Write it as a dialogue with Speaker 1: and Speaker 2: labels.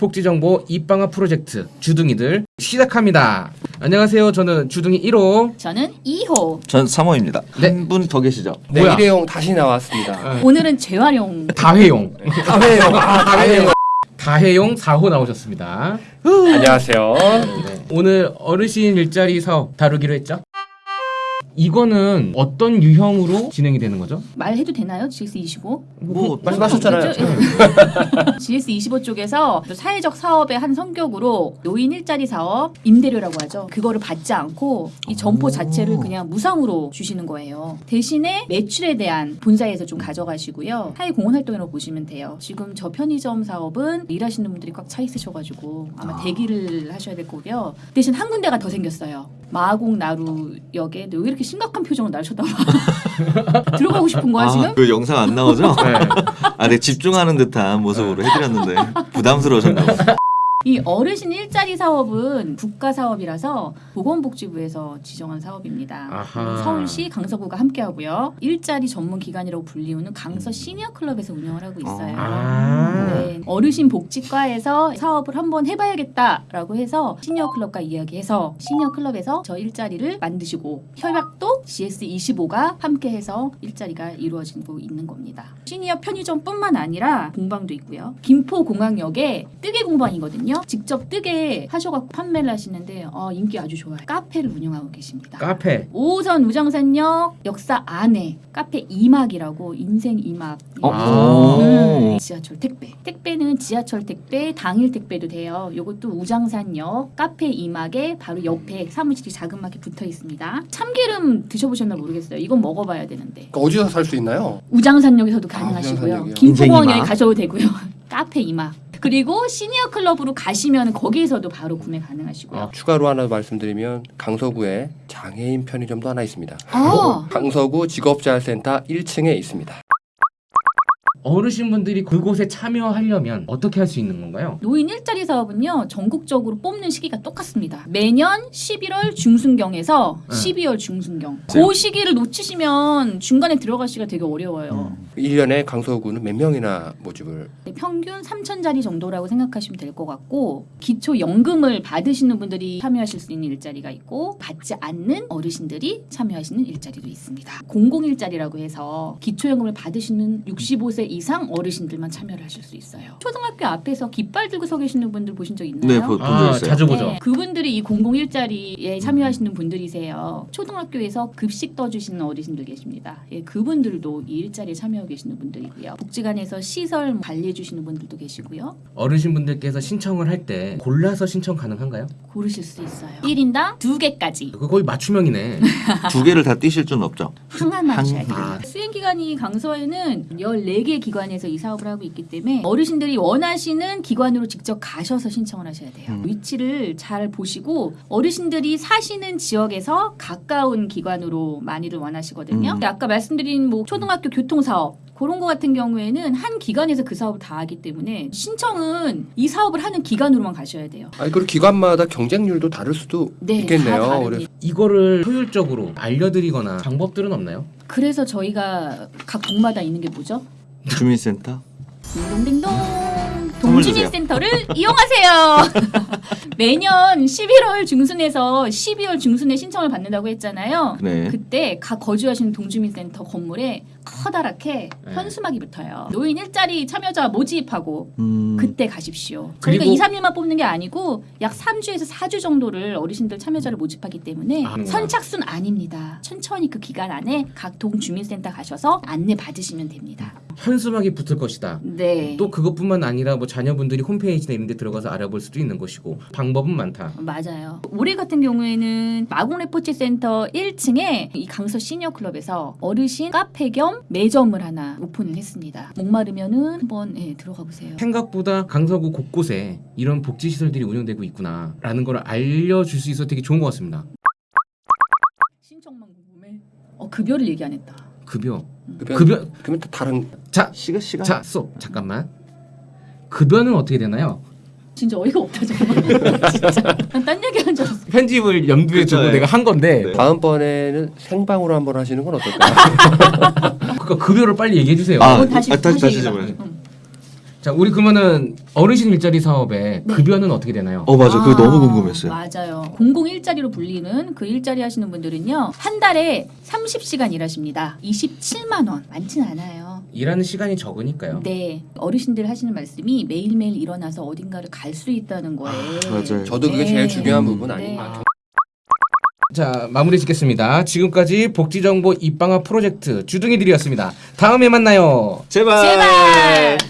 Speaker 1: 복지정보 입방아 프로젝트 주둥이들 시작합니다. 안녕하세요. 저는 주둥이 1호.
Speaker 2: 저는 2호.
Speaker 3: 전 3호입니다.
Speaker 1: 네.
Speaker 3: 한분 더 계시죠?
Speaker 4: 네,
Speaker 1: 뭐야?
Speaker 4: 일회용 다시 나왔습니다.
Speaker 2: 오늘은 재활용.
Speaker 1: 다회용.
Speaker 4: 다회용, 아, 다회용.
Speaker 1: 다회용 4호 나오셨습니다.
Speaker 4: 안녕하세요.
Speaker 1: 네. 오늘 어르신 일자리 사업 다루기로 했죠? 이거는 어떤 유형으로 진행이 되는 거죠?
Speaker 2: 말해도 되나요? GS25?
Speaker 3: 뭐
Speaker 4: 말씀하셨잖아요.
Speaker 2: GS25 쪽에서 또 사회적 사업의 한 성격으로 노인 일자리 사업 임대료라고 하죠. 그거를 받지 않고 이 점포 자체를 그냥 무상으로 주시는 거예요. 대신에 매출에 대한 본사에서 좀 가져가시고요. 사회 공헌 활동이라고 보시면 돼요. 지금 저 편의점 사업은 일하시는 분들이 꽉 차 있으셔가지고 아마 대기를 하셔야 될 거고요. 대신 한 군데가 더 생겼어요. 마곡 나루역에 너왜 이렇게 심각한 표정으로 날 쳐다봐? 들어가고 싶은 거야 지금?
Speaker 3: 아, 그 영상 안 나오죠?
Speaker 1: 네.
Speaker 3: 아, 네 집중하는 듯한 모습으로 해드렸는데 부담스러우셨나 봐요.
Speaker 2: 이 어르신 일자리 사업은 국가 사업이라서 보건복지부에서 지정한 사업입니다.
Speaker 1: 아하.
Speaker 2: 서울시 강서구가 함께하고요. 일자리 전문 기관이라고 불리우는 강서 시니어 클럽에서 운영을 하고 있어요.
Speaker 1: 아.
Speaker 2: 네, 어르신 복지과에서 사업을 한번 해봐야겠다라고 해서 시니어 클럽과 이야기해서 시니어 클럽에서 저 일자리를 만드시고 협약도 GS25가 함께해서 일자리가 이루어지고 있는 겁니다. 시니어 편의점뿐만 아니라 공방도 있고요. 김포공항역에 뜨개 공방이거든요. 직접 뜨개 하셔갖고 판매를 하시는데 어, 인기 아주 좋아요. 카페를 운영하고 계십니다.
Speaker 1: 카페.
Speaker 2: 5호선 우정산역 역사 안에 카페 이막이라고 인생 이막
Speaker 3: 어?
Speaker 1: 아.
Speaker 2: 음, 지하철 택배 택배는 지하철 택배 당일 택배도 돼요 요것도 우장산역 카페 이막에 바로 옆에 사무실이 자그맣게 붙어 있습니다 참기름 드셔보셨나 모르겠어요 이건 먹어봐야 되는데
Speaker 4: 그러니까 어디서 살 수 있나요?
Speaker 2: 우장산역에서도
Speaker 4: 아,
Speaker 2: 가능하시고요
Speaker 4: 우장산역이요?
Speaker 2: 김포공항역에. 가셔도 되고요 카페 이막 그리고 시니어 클럽으로 가시면 거기에서도 바로 구매 가능하시고요
Speaker 1: 아.
Speaker 4: 추가로 하나 말씀드리면 강서구에 장애인 편의점도 하나 있습니다.
Speaker 2: 아.
Speaker 4: 강서구 직업재활센터 1층에 있습니다.
Speaker 1: 어르신분들이 그곳에 참여하려면 어떻게 할 수 있는 건가요?
Speaker 2: 노인 일자리 사업은요 전국적으로 뽑는 시기가 똑같습니다. 매년 11월 중순경에서
Speaker 1: 네.
Speaker 2: 12월 중순경.
Speaker 3: 네.
Speaker 2: 그 시기를 놓치시면 중간에 들어가시기가 되게 어려워요.
Speaker 3: 음.
Speaker 4: 1년에 강서구는 몇 명이나 모집을
Speaker 2: 네, 평균 3천짜리 정도라고 생각하시면 될 것 같고 기초 연금을 받으시는 분들이 참여하실 수 있는 일자리가 있고 받지 않는 어르신들이 참여하시는 일자리도 있습니다. 공공 일자리라고 해서 기초 연금을 받으시는 65세 이상 어르신들만 참여를 하실 수 있어요. 초등학교 앞에서 깃발 들고 서 계시는 분들 보신 적 있나요?
Speaker 3: 네, 보- 본적
Speaker 1: 아,
Speaker 3: 있어요.
Speaker 1: 자주 보죠.
Speaker 2: 네, 그분들이 이 공공 일자리에 참여하시는 분들이세요. 초등학교에서 급식 떠주시는 어르신들 계십니다. 예, 그분들도 이 일자리에 참여 하고 계시는 분들이고요. 복지관에서 시설 관리해 주시는 분들도 계시고요.
Speaker 1: 어르신분들께서 신청을 할 때 골라서 신청 가능한가요?
Speaker 2: 고르실 수 있어요. 1인당 두개까지
Speaker 1: 그거 거의 맞춤형이네.
Speaker 3: 두 개를 다 띄실 수는 없죠.
Speaker 2: 항만 맞춰야 돼요.
Speaker 1: 아.
Speaker 2: 수행 기간이 강서에는 14개 기관에서 이 사업을 하고 있기 때문에 어르신들이 원하시는 기관으로 직접 가셔서 신청을 하셔야 돼요.
Speaker 3: 음.
Speaker 2: 위치를 잘 보시고 어르신들이 사시는 지역에서 가까운 기관으로 많이들 원하시거든요.
Speaker 3: 음.
Speaker 2: 아까 말씀드린 뭐 초등학교 교통 사업 그런 거 같은 경우에는 한 기관에서 그 사업을 다 하기 때문에 신청은 이 사업을 하는 기관으로만 가셔야 돼요.
Speaker 4: 아니 그리고 기관마다 경쟁률도 다를 수도
Speaker 2: 네, 다
Speaker 4: 있겠네요. 그래서
Speaker 1: 이거를 효율적으로 알려드리거나 방법들은 없나요?
Speaker 2: 그래서 저희가 각 동마다 있는 게 뭐죠?
Speaker 3: 주민센터. 주세요.
Speaker 2: 동주민센터를 이용하세요. 매년 11월 중순에서 12월 중순에 신청을 받는다고 했잖아요.
Speaker 3: 네.
Speaker 2: 그때 각 거주하시는 동주민센터 건물에 커다랗게
Speaker 1: 네.
Speaker 2: 현수막이 붙어요. 노인 일자리 참여자 모집하고
Speaker 3: 음,
Speaker 2: 그때 가십시오. 저희가
Speaker 1: 그리고-
Speaker 2: 2, 3일만 뽑는 게 아니고 약 3주에서 4주 정도를 어르신들 참여자를 모집하기 때문에
Speaker 1: 아,
Speaker 2: 선착순 아닙니다. 천천히 그 기간 안에 각 동주민센터 가셔서 안내 받으시면 됩니다.
Speaker 1: 현수막이 붙을 것이다.
Speaker 2: 네.
Speaker 1: 또 그것뿐만 아니라 뭐 자녀분들이 홈페이지나 이런 데 들어가서 알아볼 수도 있는 것이고 방법은 많다.
Speaker 2: 맞아요. 올해 같은 경우에는 마곡 레포츠 센터 1층에 이 강서 시니어 클럽에서 어르신 카페 겸 매점을 하나 오픈을 했습니다. 목마르면은 한번 예, 들어가 보세요.
Speaker 1: 생각보다 강서구 곳곳에 이런 복지 시설들이 운영되고 있구나라는 걸 알려줄 수 있어서 되게 좋은 것 같습니다.
Speaker 2: 신청만 궁금해. 어 급여를 얘기 안 했다.
Speaker 1: 급여.
Speaker 4: 급여,
Speaker 1: 급여.
Speaker 4: 그러면 또 다른
Speaker 1: 자,
Speaker 3: 시간 시간.
Speaker 1: 자, 쏙 잠깐만. 급여는 어떻게 되나요?
Speaker 2: 진짜 어이가 없다 정말. 진짜 난딴 얘기 한 줄 알았어.
Speaker 1: 편집을 염두에
Speaker 3: 그쵸,
Speaker 1: 두고
Speaker 3: 예.
Speaker 1: 내가 한 건데
Speaker 3: 네.
Speaker 4: 다음번에는 생방으로 한번 하시는 건 어떨까요?
Speaker 1: 그러니까 급여를 빨리 얘기해 주세요.
Speaker 3: 아,
Speaker 2: 어, 다시
Speaker 3: 아, 다시,
Speaker 2: 다시
Speaker 3: 다시
Speaker 2: 얘기해봐.
Speaker 3: 해봐요.
Speaker 2: 응.
Speaker 1: 자, 우리 그러면은 어르신 일자리 사업의
Speaker 2: 네.
Speaker 1: 급여는 어떻게 되나요?
Speaker 3: 어 맞아 그거
Speaker 2: 아,
Speaker 3: 너무 궁금했어요.
Speaker 2: 맞아요. 공공 일자리로 불리는 그 일자리 하시는 분들은요. 한 달에 30시간 일하십니다. 27만 원. 많진 않아요.
Speaker 1: 일하는 시간이 적으니까요.
Speaker 2: 네. 어르신들 하시는 말씀이 매일매일 일어나서 어딘가를 갈 수 있다는 거예요.
Speaker 3: 맞아요.
Speaker 4: 저도 그게
Speaker 2: 네.
Speaker 4: 제일 중요한 부분
Speaker 2: 네.
Speaker 4: 아닌가.
Speaker 1: 자, 마무리 짓겠습니다. 지금까지 복지정보 입방아 프로젝트 주둥이들이었습니다. 다음에 만나요.
Speaker 3: 제발.
Speaker 2: 제발.